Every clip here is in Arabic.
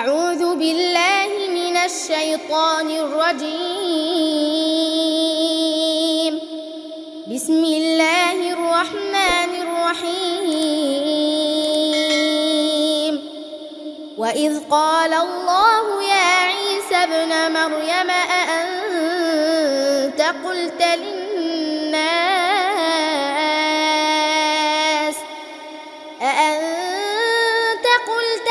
أعوذ بالله من الشيطان الرجيم. بسم الله الرحمن الرحيم. وإذ قال الله يا عيسى ابن مريم أأنت قلت للناس؟ أأنت قلت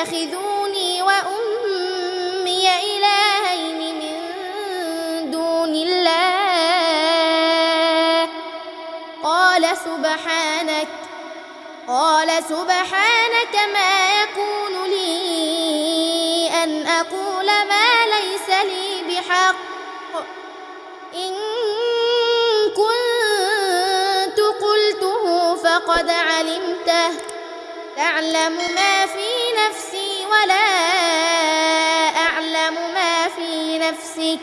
للناس اتخذوني وأمي إلهين من دون الله. قال سبحانك قال سبحانك ما يكون لي أن أقول ما ليس لي بحق. إن كنت قلته فقد علمته. تعلم ما في نفسي ولا أعلم ما في نفسك.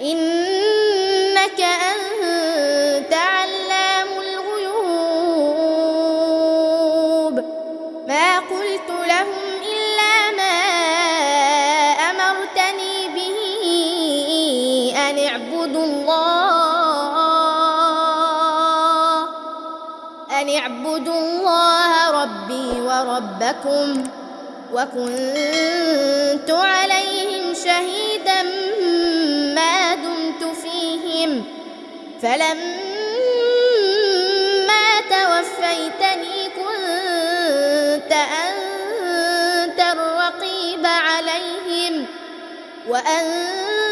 إنك أنت علام الغيوب. ما قلت لهم إلا ما أمرتني به أن اعبدوا الله. أن اعبدوا الله ربي وربكم وكنت عليهم شهيدا ما دمت فيهم فلما توفيتني كنت أنت الرقيب عليهم وأنت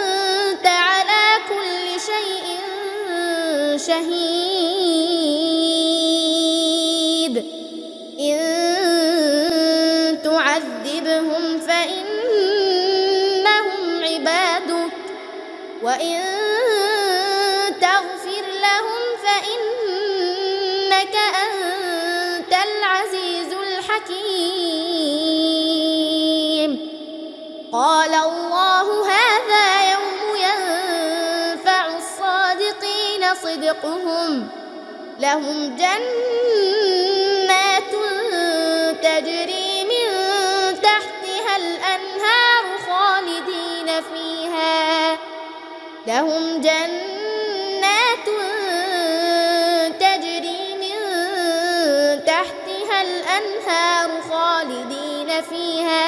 فإنهم عبادك. وإن تغفر لهم فإنك أنت العزيز الحكيم. قال الله هذا يوم ينفع الصادقين صدقهم. لهم جنات لهم جنات تجري من تحتها الأنهار خالدين فيها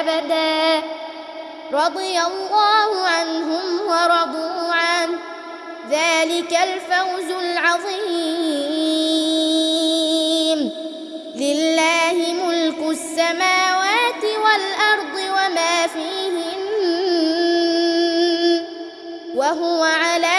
أبدا. رضي الله عنهم ورضوا عنه. ذلك الفوز العظيم. وهو على